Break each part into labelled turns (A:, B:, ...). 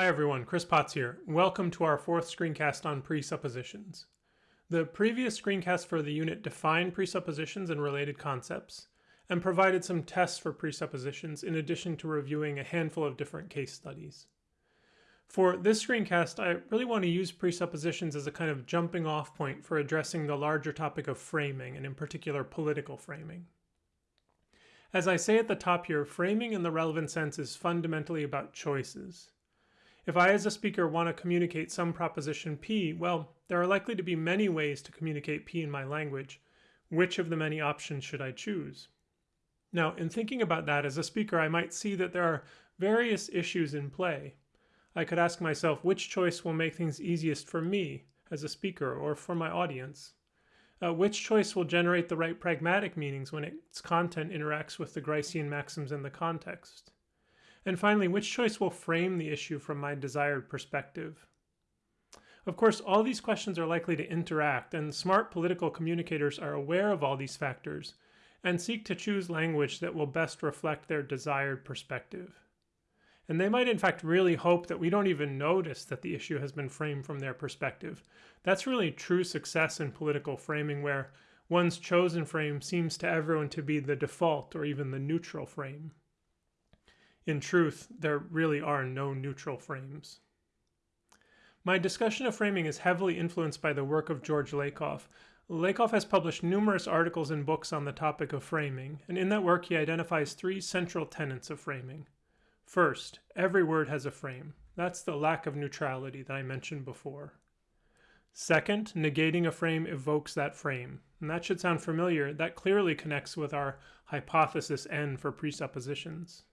A: Hi everyone, Chris Potts here. Welcome to our fourth screencast on presuppositions. The previous screencast for the unit defined presuppositions and related concepts, and provided some tests for presuppositions in addition to reviewing a handful of different case studies. For this screencast, I really want to use presuppositions as a kind of jumping off point for addressing the larger topic of framing, and in particular political framing. As I say at the top here, framing in the relevant sense is fundamentally about choices. If I as a speaker want to communicate some proposition P, well, there are likely to be many ways to communicate P in my language. Which of the many options should I choose? Now, in thinking about that as a speaker, I might see that there are various issues in play. I could ask myself which choice will make things easiest for me as a speaker or for my audience. Uh, which choice will generate the right pragmatic meanings when its content interacts with the Gricean maxims in the context? And finally, which choice will frame the issue from my desired perspective? Of course, all these questions are likely to interact, and smart political communicators are aware of all these factors and seek to choose language that will best reflect their desired perspective. And they might, in fact, really hope that we don't even notice that the issue has been framed from their perspective. That's really true success in political framing, where one's chosen frame seems to everyone to be the default or even the neutral frame. In truth, there really are no neutral frames. My discussion of framing is heavily influenced by the work of George Lakoff. Lakoff has published numerous articles and books on the topic of framing, and in that work he identifies three central tenets of framing. First, every word has a frame. That's the lack of neutrality that I mentioned before. Second, negating a frame evokes that frame. And that should sound familiar. That clearly connects with our hypothesis N for presuppositions.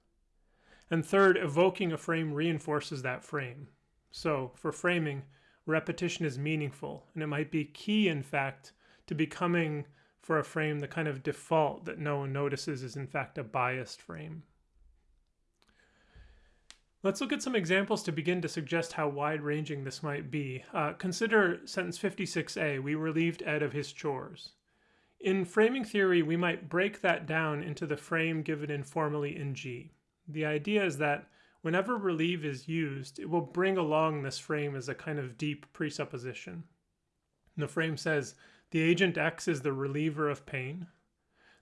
A: And third, evoking a frame reinforces that frame. So for framing, repetition is meaningful, and it might be key, in fact, to becoming for a frame the kind of default that no one notices is in fact a biased frame. Let's look at some examples to begin to suggest how wide-ranging this might be. Uh, consider sentence 56a, we relieved Ed of his chores. In framing theory, we might break that down into the frame given informally in G. The idea is that whenever relieve is used, it will bring along this frame as a kind of deep presupposition. And the frame says, the agent X is the reliever of pain,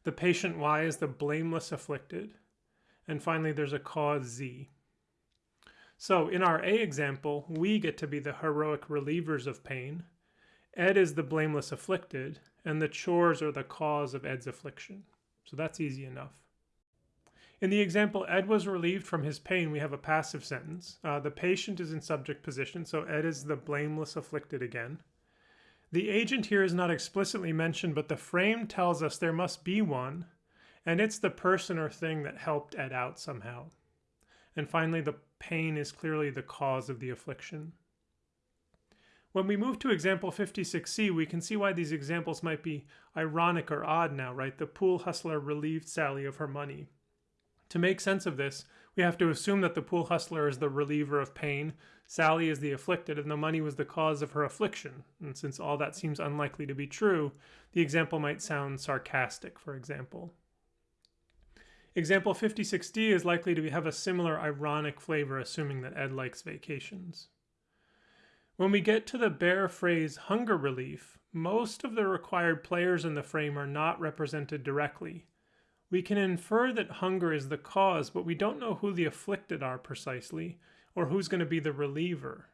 A: the patient Y is the blameless afflicted, and finally there's a cause Z. So in our A example, we get to be the heroic relievers of pain, Ed is the blameless afflicted, and the chores are the cause of Ed's affliction. So that's easy enough. In the example, Ed was relieved from his pain, we have a passive sentence. Uh, the patient is in subject position, so Ed is the blameless afflicted again. The agent here is not explicitly mentioned, but the frame tells us there must be one, and it's the person or thing that helped Ed out somehow. And finally, the pain is clearly the cause of the affliction. When we move to example 56c, we can see why these examples might be ironic or odd now, right? The pool hustler relieved Sally of her money. To make sense of this, we have to assume that the pool hustler is the reliever of pain, Sally is the afflicted, and the money was the cause of her affliction. And since all that seems unlikely to be true, the example might sound sarcastic, for example. Example 56D is likely to have a similar ironic flavor, assuming that Ed likes vacations. When we get to the bare phrase hunger relief, most of the required players in the frame are not represented directly, we can infer that hunger is the cause, but we don't know who the afflicted are precisely, or who's going to be the reliever.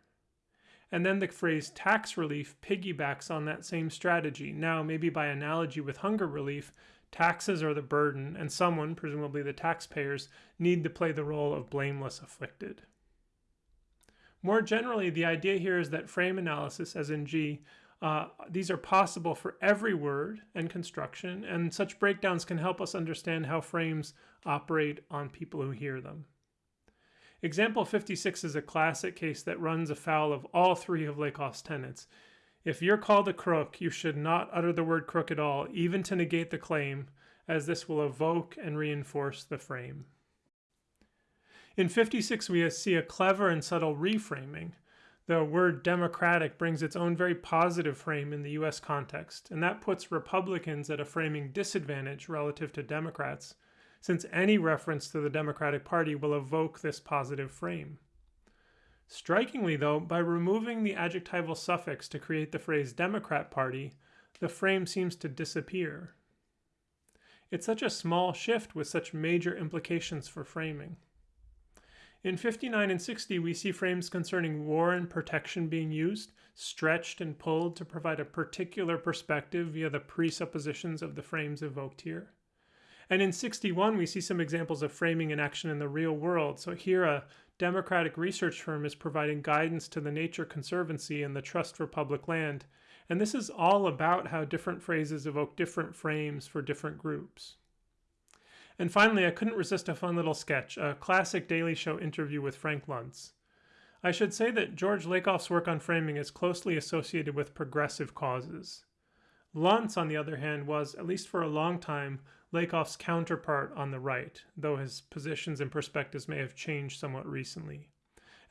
A: And then the phrase tax relief piggybacks on that same strategy. Now, maybe by analogy with hunger relief, taxes are the burden, and someone, presumably the taxpayers, need to play the role of blameless afflicted. More generally, the idea here is that frame analysis, as in G, uh, these are possible for every word and construction, and such breakdowns can help us understand how frames operate on people who hear them. Example 56 is a classic case that runs afoul of all three of Lakoff's tenets. If you're called a crook, you should not utter the word crook at all, even to negate the claim, as this will evoke and reinforce the frame. In 56, we see a clever and subtle reframing the word democratic brings its own very positive frame in the US context, and that puts Republicans at a framing disadvantage relative to Democrats, since any reference to the Democratic Party will evoke this positive frame. Strikingly, though, by removing the adjectival suffix to create the phrase Democrat Party, the frame seems to disappear. It's such a small shift with such major implications for framing. In 59 and 60, we see frames concerning war and protection being used, stretched and pulled to provide a particular perspective via the presuppositions of the frames evoked here. And in 61, we see some examples of framing in action in the real world. So here, a democratic research firm is providing guidance to the Nature Conservancy and the Trust for Public Land. And this is all about how different phrases evoke different frames for different groups. And finally, I couldn't resist a fun little sketch, a classic Daily Show interview with Frank Luntz. I should say that George Lakoff's work on framing is closely associated with progressive causes. Luntz, on the other hand, was, at least for a long time, Lakoff's counterpart on the right, though his positions and perspectives may have changed somewhat recently.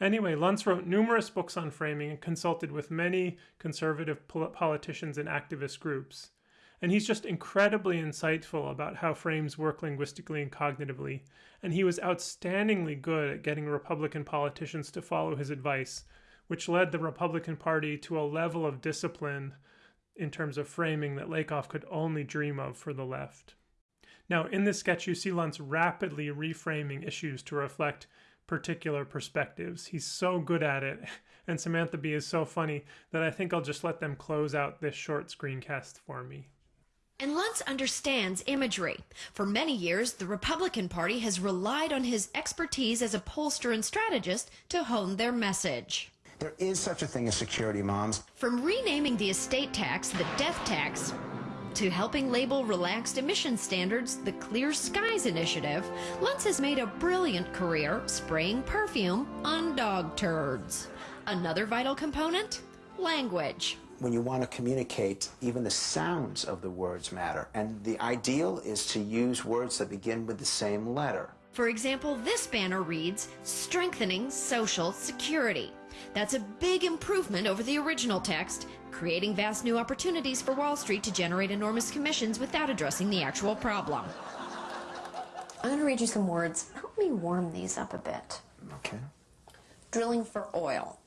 A: Anyway, Luntz wrote numerous books on framing and consulted with many conservative politicians and activist groups. And he's just incredibly insightful about how frames work linguistically and cognitively. And he was outstandingly good at getting Republican politicians to follow his advice, which led the Republican Party to a level of discipline in terms of framing that Lakoff could only dream of for the left. Now, in this sketch, you see Luntz rapidly reframing issues to reflect particular perspectives. He's so good at it, and Samantha Bee is so funny that I think I'll just let them close out this short screencast for me.
B: And Luntz understands imagery. For many years, the Republican Party has relied on his expertise as a pollster and strategist to hone their message.
C: There is such a thing as security moms.
B: From renaming the estate tax the death tax to helping label relaxed emission standards the Clear Skies Initiative, Luntz has made a brilliant career spraying perfume on dog turds. Another vital component? Language
C: when you want to communicate, even the sounds of the words matter. And the ideal is to use words that begin with the same letter.
B: For example, this banner reads, Strengthening Social Security. That's a big improvement over the original text, creating vast new opportunities for Wall Street to generate enormous commissions without addressing the actual problem.
D: I'm going to read you some words. Help me warm these up a bit.
C: Okay.
D: Drilling for oil.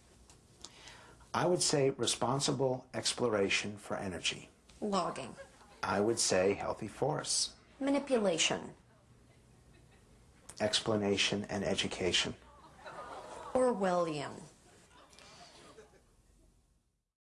C: I would say responsible exploration for energy.
D: Logging.
C: I would say healthy forests.
D: Manipulation.
C: Explanation and education.
D: Orwellian.